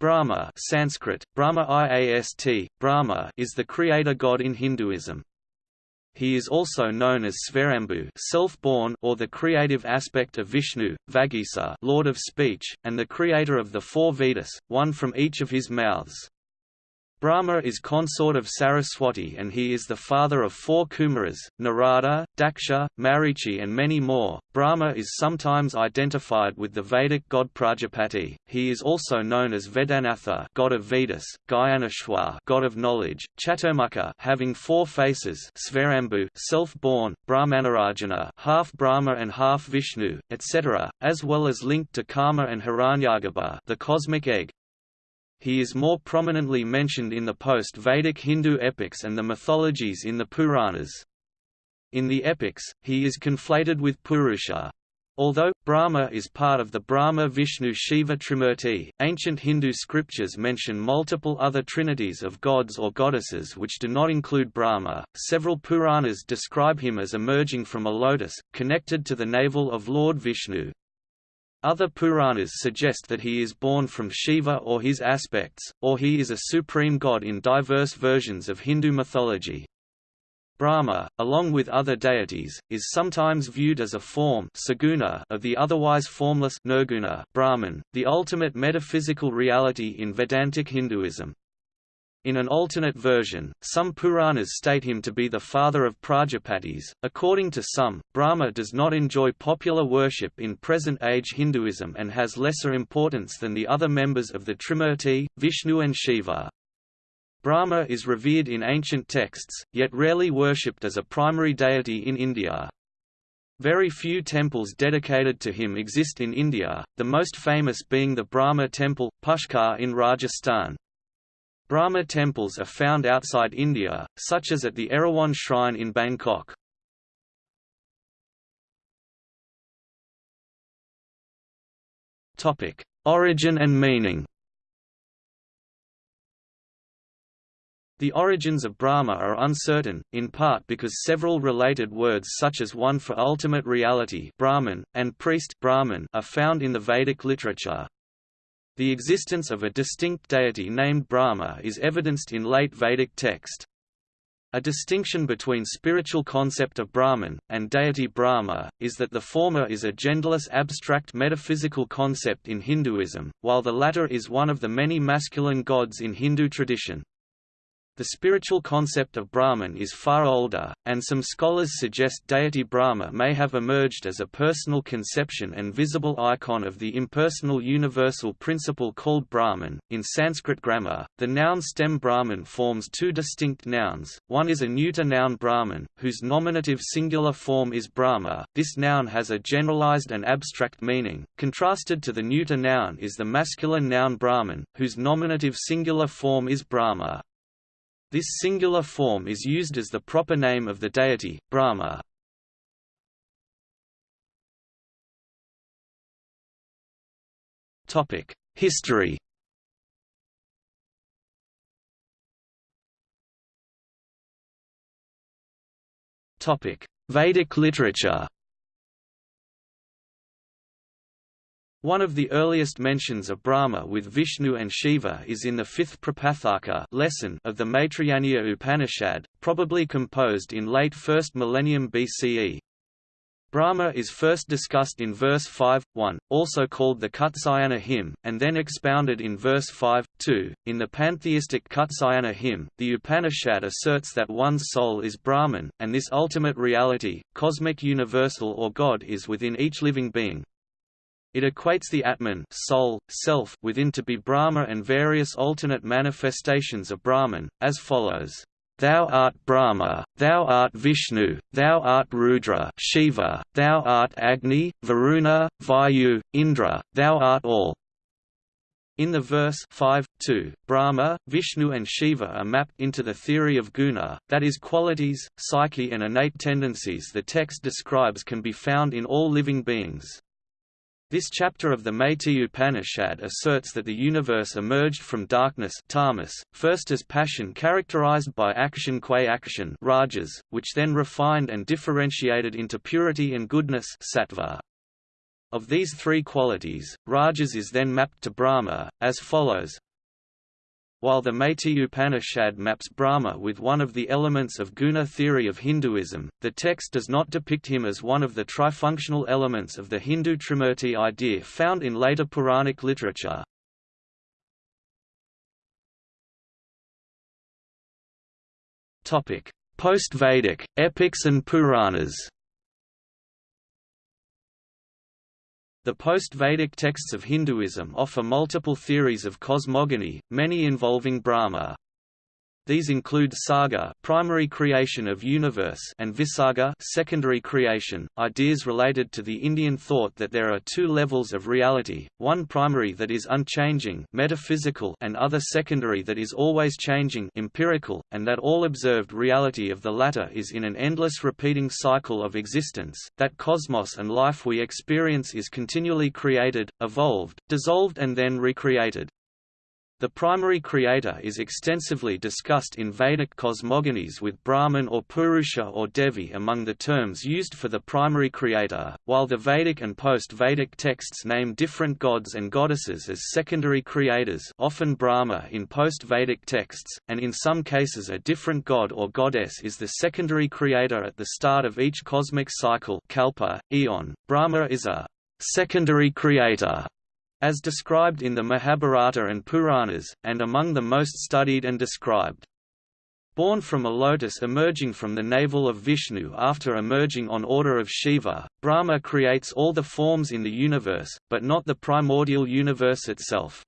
Brahma Sanskrit, Brahma Iast, Brahma is the creator god in Hinduism. He is also known as Svayambhu self-born or the creative aspect of Vishnu, Vagisa Lord of speech, and the creator of the four Vedas, one from each of his mouths. Brahma is consort of Saraswati and he is the father of four Kumaras, Narada, Daksha, Marichi and many more. Brahma is sometimes identified with the Vedic god Prajapati. He is also known as Vedanatha, god of Vedas, Gyaneshwar, god of knowledge, Chaturmukha, having four faces, Svayambhu, self-born, Brahmanarayana, half Brahma and half Vishnu, etc., as well as linked to Kama and Hiranyagarbha, the cosmic egg, he is more prominently mentioned in the post-Vedic Hindu epics and the mythologies in the Puranas. In the epics, he is conflated with Purusha. Although, Brahma is part of the Brahma-Vishnu-Shiva Trimurti, ancient Hindu scriptures mention multiple other trinities of gods or goddesses which do not include Brahma. Several Puranas describe him as emerging from a lotus, connected to the navel of Lord Vishnu. Other Puranas suggest that he is born from Shiva or his aspects, or he is a supreme god in diverse versions of Hindu mythology. Brahma, along with other deities, is sometimes viewed as a form saguna of the otherwise formless Nirguna Brahman, the ultimate metaphysical reality in Vedantic Hinduism. In an alternate version, some Puranas state him to be the father of Prajapatis. According to some, Brahma does not enjoy popular worship in present-age Hinduism and has lesser importance than the other members of the Trimurti, Vishnu and Shiva. Brahma is revered in ancient texts, yet rarely worshipped as a primary deity in India. Very few temples dedicated to him exist in India, the most famous being the Brahma temple, Pushkar in Rajasthan. Brahma temples are found outside India, such as at the Erawan Shrine in Bangkok. Topic: Origin and meaning The origins of Brahma are uncertain, in part because several related words such as one for ultimate reality Brahman, and priest Brahman are found in the Vedic literature. The existence of a distinct deity named Brahma is evidenced in late Vedic text. A distinction between spiritual concept of Brahman, and deity Brahma, is that the former is a genderless abstract metaphysical concept in Hinduism, while the latter is one of the many masculine gods in Hindu tradition. The spiritual concept of Brahman is far older, and some scholars suggest deity Brahma may have emerged as a personal conception and visible icon of the impersonal universal principle called Brahman. In Sanskrit grammar, the noun stem Brahman forms two distinct nouns. One is a neuter noun Brahman, whose nominative singular form is Brahma. This noun has a generalized and abstract meaning. Contrasted to the neuter noun is the masculine noun Brahman, whose nominative singular form is Brahma. This singular form is used as the proper name of the deity, Brahma. History Vedic literature One of the earliest mentions of Brahma with Vishnu and Shiva is in the fifth Prapathaka lesson of the Maitrayaniya Upanishad, probably composed in late 1st millennium BCE. Brahma is first discussed in verse 5.1, also called the Kutsayana hymn, and then expounded in verse 5.2. In the pantheistic Kutsayana hymn, the Upanishad asserts that one's soul is Brahman, and this ultimate reality, cosmic universal or God is within each living being, it equates the Atman soul, self within to be Brahma and various alternate manifestations of Brahman, as follows. Thou art Brahma, thou art Vishnu, thou art Rudra Shiva, thou art Agni, Varuna, Vayu, Indra, thou art all. In the verse 5, 2, Brahma, Vishnu and Shiva are mapped into the theory of guna, that is qualities, psyche and innate tendencies the text describes can be found in all living beings. This chapter of the Maitreya Upanishad asserts that the universe emerged from darkness tamas, first as passion characterized by action qua action rajas, which then refined and differentiated into purity and goodness sattva. Of these three qualities, rajas is then mapped to Brahma, as follows While the Maitri Upanishad maps Brahma with one of the elements of guna theory of Hinduism, the text does not depict him as one of the trifunctional elements of the Hindu Trimurti idea found in later Puranic literature. Post-Vedic, epics and Puranas The post-Vedic texts of Hinduism offer multiple theories of cosmogony, many involving Brahma. These include Sarga, primary creation of universe, and Visarga, secondary creation. Ideas related to the Indian thought that there are two levels of reality: one primary that is unchanging, metaphysical, and other secondary that is always changing, empirical, and that all observed reality of the latter is in an endless repeating cycle of existence. That cosmos and life we experience is continually created, evolved, dissolved and then recreated. The primary creator is extensively discussed in Vedic cosmogonies with Brahman or Purusha or Devi among the terms used for the primary creator, while the Vedic and post-Vedic texts name different gods and goddesses as secondary creators often Brahma in post-Vedic texts, and in some cases a different god or goddess is the secondary creator at the start of each cosmic cycle kalpa, eon. Brahma is a secondary creator as described in the Mahabharata and Puranas, and among the most studied and described. Born from a lotus emerging from the navel of Vishnu after emerging on order of Shiva, Brahma creates all the forms in the universe, but not the primordial universe itself.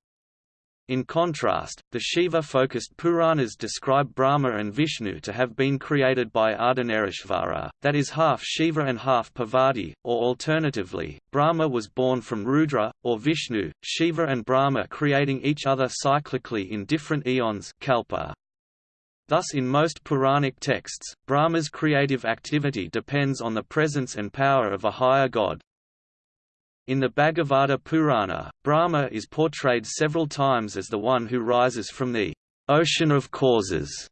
In contrast, the Shiva-focused Puranas describe Brahma and Vishnu to have been created by Ardhanarishvara, that is half Shiva and half Parvati, or alternatively, Brahma was born from Rudra, or Vishnu, Shiva and Brahma creating each other cyclically in different eons kalpa. Thus in most Puranic texts, Brahma's creative activity depends on the presence and power of a higher god. In the Bhagavata Purana, Brahma is portrayed several times as the one who rises from the ocean of causes.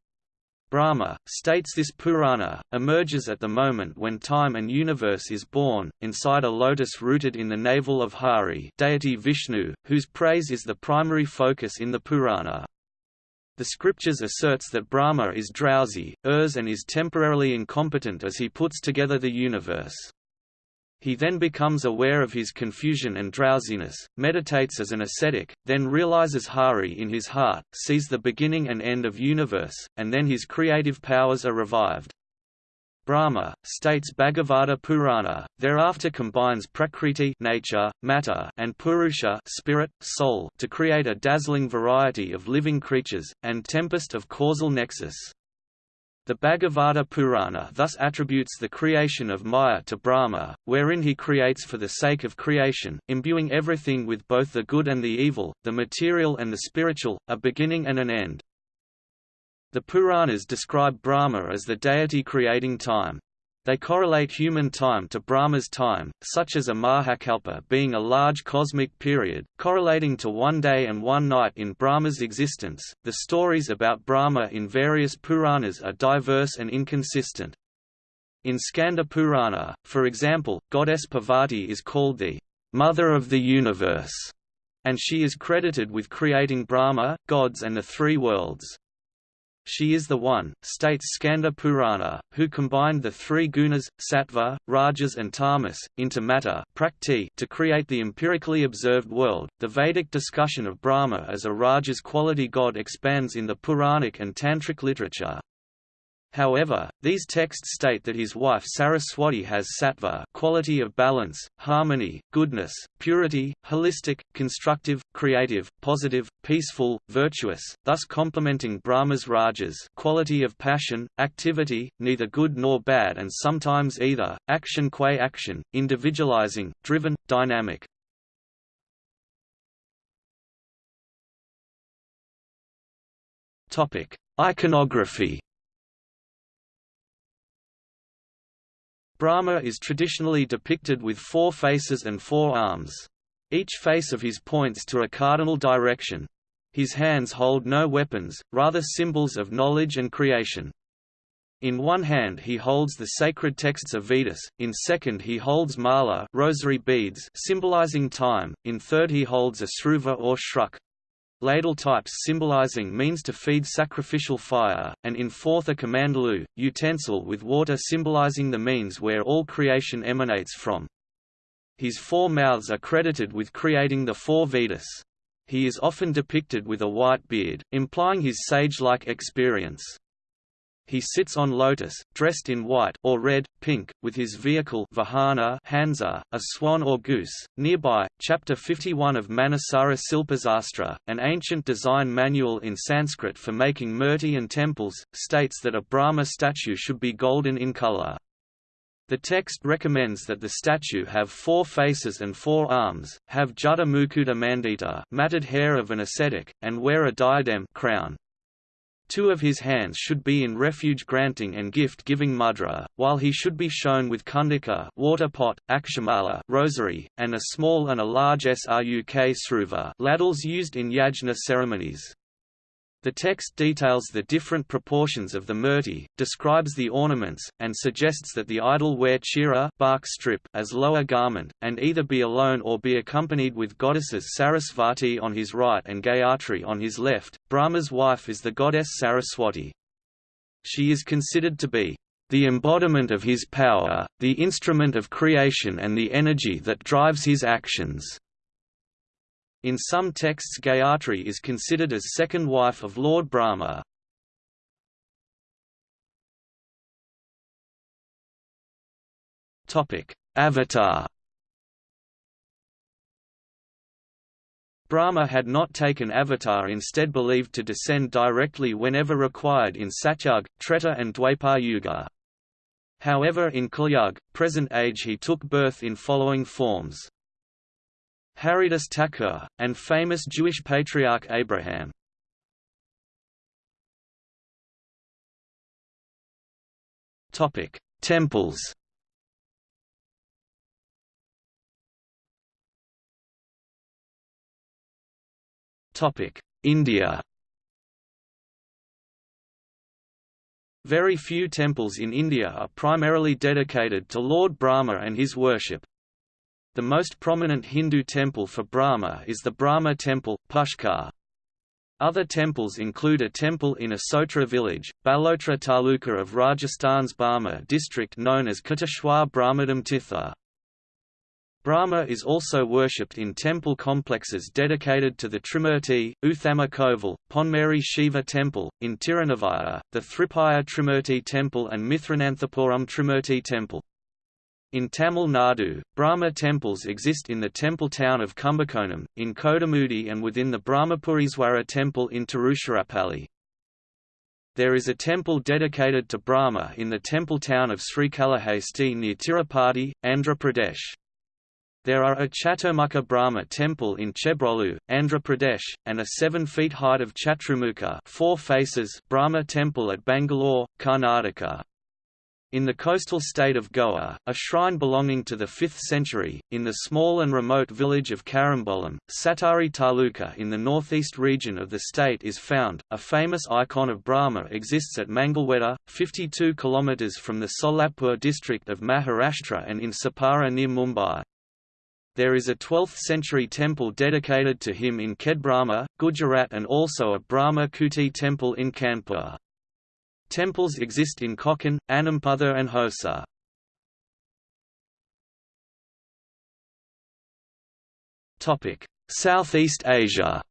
Brahma, states this Purana, emerges at the moment when time and universe is born, inside a lotus rooted in the navel of Hari deity Vishnu, whose praise is the primary focus in the Purana. The scriptures asserts that Brahma is drowsy, errs and is temporarily incompetent as he puts together the universe. He then becomes aware of his confusion and drowsiness, meditates as an ascetic, then realizes Hari in his heart, sees the beginning and end of universe, and then his creative powers are revived. Brahma, states Bhagavata Purana, thereafter combines Prakriti nature, matter, and Purusha spirit, soul to create a dazzling variety of living creatures, and tempest of causal nexus. The Bhagavata Purana thus attributes the creation of Maya to Brahma, wherein he creates for the sake of creation, imbuing everything with both the good and the evil, the material and the spiritual, a beginning and an end. The Puranas describe Brahma as the deity creating time. They correlate human time to Brahma's time, such as a Mahakalpa being a large cosmic period, correlating to one day and one night in Brahma's existence. The stories about Brahma in various Puranas are diverse and inconsistent. In Skanda Purana, for example, goddess Parvati is called the mother of the universe, and she is credited with creating Brahma, gods and the three worlds. She is the one, states Skanda Purana, who combined the three gunas, sattva, rajas and tamas, into matter prakriti to create the empirically observed world. The Vedic discussion of Brahma as a rajas quality god expands in the Puranic and Tantric literature, However, these texts state that his wife Saraswati has sattva quality of balance, harmony, goodness, purity, holistic, constructive, creative, positive, peaceful, virtuous, thus complementing Brahma's rajas quality of passion, activity, neither good nor bad and sometimes either, action qua action, individualizing, driven, dynamic. Iconography Brahma is traditionally depicted with four faces and four arms. Each face of his points to a cardinal direction. His hands hold no weapons, rather symbols of knowledge and creation. In one hand he holds the sacred texts of Vedas, in second he holds mala rosary beads symbolizing time, in third he holds a sruva or shruk. Ladle types symbolizing means to feed sacrificial fire, and in fourth a kamandalu, utensil with water symbolizing the means where all creation emanates from. His four mouths are credited with creating the four Vedas. He is often depicted with a white beard, implying his sage-like experience. He sits on lotus, dressed in white or red, pink, with his vehicle Vahana Hansa, a swan or goose. Nearby, chapter 51 of Manasara Silpasastra, an ancient design manual in Sanskrit for making murti and temples, states that a Brahma statue should be golden in color. The text recommends that the statue have four faces and four arms, have jada mukuta mandita matted hair of an ascetic, and wear a diadem crown. Two of his hands should be in refuge-granting and gift-giving mudra, while he should be shown with kundika water pot, akshamala rosary, and a small and a large sruk sruva ladles used in yajna ceremonies. The text details the different proportions of the murti, describes the ornaments, and suggests that the idol wear chira bark strip as lower garment, and either be alone or be accompanied with goddesses Sarasvati on his right and Gayatri on his left. Brahma's wife is the goddess Saraswati. She is considered to be the embodiment of his power, the instrument of creation and the energy that drives his actions. In some texts Gayatri is considered as second wife of Lord Brahma. Avatar Brahma had not taken avatar instead believed to descend directly whenever required in Satyug, Treta and Dwapar Yuga. However in Kalyug, present age he took birth in following forms. Haridas Thakur, and famous Jewish patriarch Abraham. Topic: Temples Topic: India Very few temples in India are primarily dedicated to Lord Brahma and his worship. The most prominent Hindu temple for Brahma is the Brahma Temple, Pushkar. Other temples include a temple in a Sotra village, Balotra Taluka of Rajasthan's Barmer district known as Kateshwar Brahmadam Tirtha. Brahma is also worshipped in temple complexes dedicated to the Trimurti, Uthama Koval, Ponmeri Shiva Temple, in Tirunavaya, the Thripaya Trimurti Temple and Mithrananthapuram Trimurti Temple. In Tamil Nadu, Brahma temples exist in the temple town of Kumbakonam, in Kodumudi and within the Brahmapuriswara temple in Tiruchirappalli. There is a temple dedicated to Brahma in the temple town of Srikalahasti near Tirupati, Andhra Pradesh. There are a Chaturmukha Brahma temple in Chebrolu, Andhra Pradesh, and a 7 feet height of Chaturmukha four faces Brahma temple at Bangalore, Karnataka. In the coastal state of Goa, a shrine belonging to the 5th century, in the small and remote village of Carambolim, Satari Taluka in the northeast region of the state is found. A famous icon of Brahma exists at Mangalweda, 52 km from the Solapur district of Maharashtra and in Sapara near Mumbai. There is a 12th-century temple dedicated to him in Khedbrahma, Gujarat and also a Brahma Kuti temple in Kanpur. Temples exist in Konkan, Anamputher and Hosa. Southeast Asia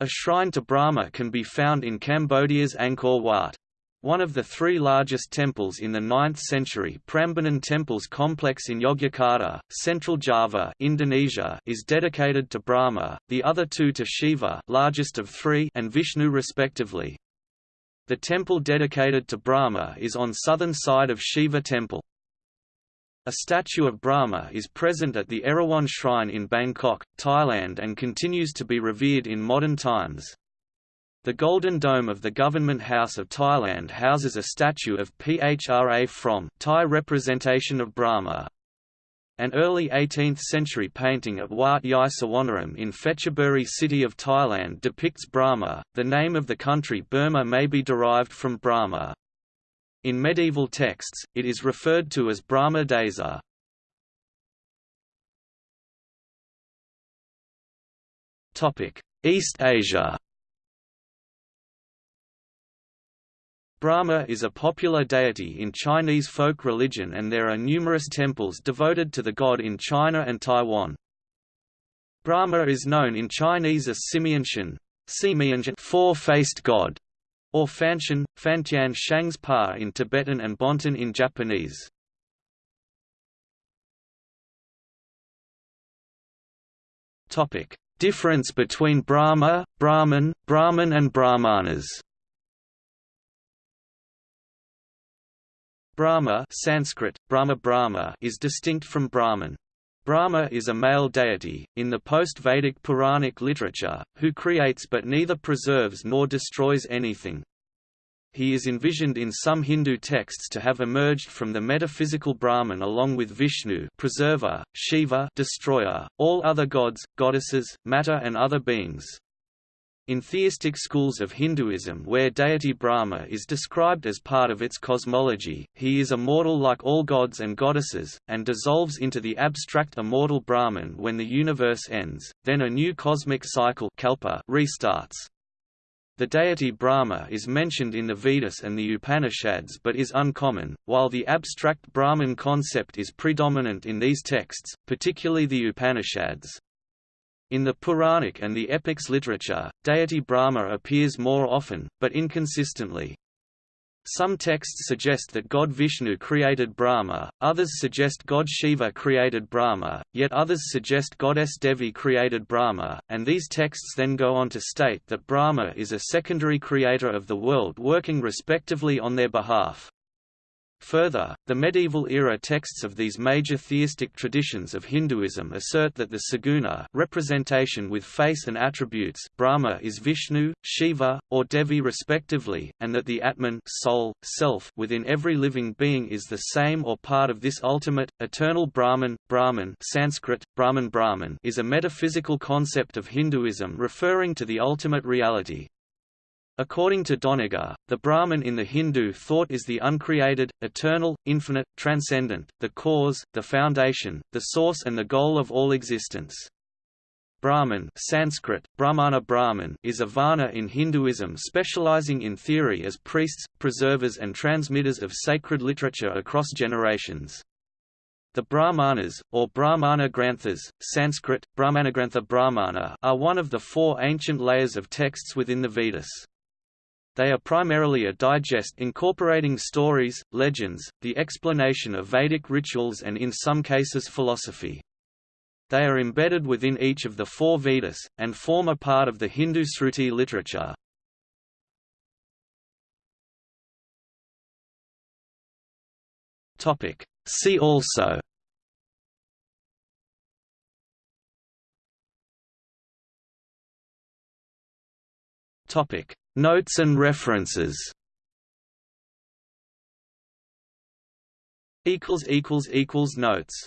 A shrine to Brahma can be found in Cambodia's Angkor Wat. One of the three largest temples in the 9th century Prambanan Temples complex in Yogyakarta, Central Java Indonesia, is dedicated to Brahma, the other two to Shiva largest of three and Vishnu respectively. The temple dedicated to Brahma is on southern side of Shiva temple. A statue of Brahma is present at the Erawan Shrine in Bangkok, Thailand and continues to be revered in modern times. The Golden Dome of the Government House of Thailand houses a statue of Phra Phrom Thai representation of Brahma. An early 18th-century painting at Wat Yai Suwannaram in Phetchaburi city of Thailand depicts Brahma. The name of the country Burma may be derived from Brahma. In medieval texts, it is referred to as Brahma Desa. East Asia Brahma is a popular deity in Chinese folk religion and there are numerous temples devoted to the god in China and Taiwan. Brahma is known in Chinese as Simianshen, four-faced god, or Fanshan, Fantian Shangs Pa in Tibetan and Bonten in Japanese. Topic: Difference between Brahma, Brahman, Brahman and Brahmanas Brahma Sanskrit, Brahma Brahma is distinct from Brahman. Brahma is a male deity, in the post-Vedic Puranic literature, who creates but neither preserves nor destroys anything. He is envisioned in some Hindu texts to have emerged from the metaphysical Brahman along with Vishnu preserver, Shiva destroyer, all other gods, goddesses, matter and other beings. In theistic schools of Hinduism where deity Brahma is described as part of its cosmology, he is immortal like all gods and goddesses, and dissolves into the abstract immortal Brahman when the universe ends, then a new cosmic cycle kalpa restarts. The deity Brahma is mentioned in the Vedas and the Upanishads but is uncommon, while the abstract Brahman concept is predominant in these texts, particularly the Upanishads. In the Puranic and the epics literature, deity Brahma appears more often, but inconsistently. Some texts suggest that god Vishnu created Brahma, others suggest god Shiva created Brahma, yet others suggest goddess Devi created Brahma, and these texts then go on to state that Brahma is a secondary creator of the world working respectively on their behalf. Further, the medieval-era texts of these major theistic traditions of Hinduism assert that the saguna representation with face and attributes Brahma is Vishnu, Shiva, or Devi respectively, and that the Atman soul, self within every living being is the same or part of this ultimate, eternal Brahman. Brahman Sanskrit, Brahman Brahman is a metaphysical concept of Hinduism referring to the ultimate reality, According to Doniger, the Brahman in the Hindu thought is the uncreated, eternal, infinite, transcendent, the cause, the foundation, the source and the goal of all existence. Brahman Sanskrit, Brahmana Brahman is a Varna in Hinduism specializing in theory as priests, preservers and transmitters of sacred literature across generations. The Brahmanas, or Brahmana Granthas, Sanskrit, Brahmanagrantha Brahmana are one of the four ancient layers of texts within the Vedas. They are primarily a digest incorporating stories, legends, the explanation of Vedic rituals and in some cases philosophy. They are embedded within each of the four Vedas, and form a part of the Hindu Sruti literature. See also Topic Notes and references. Notes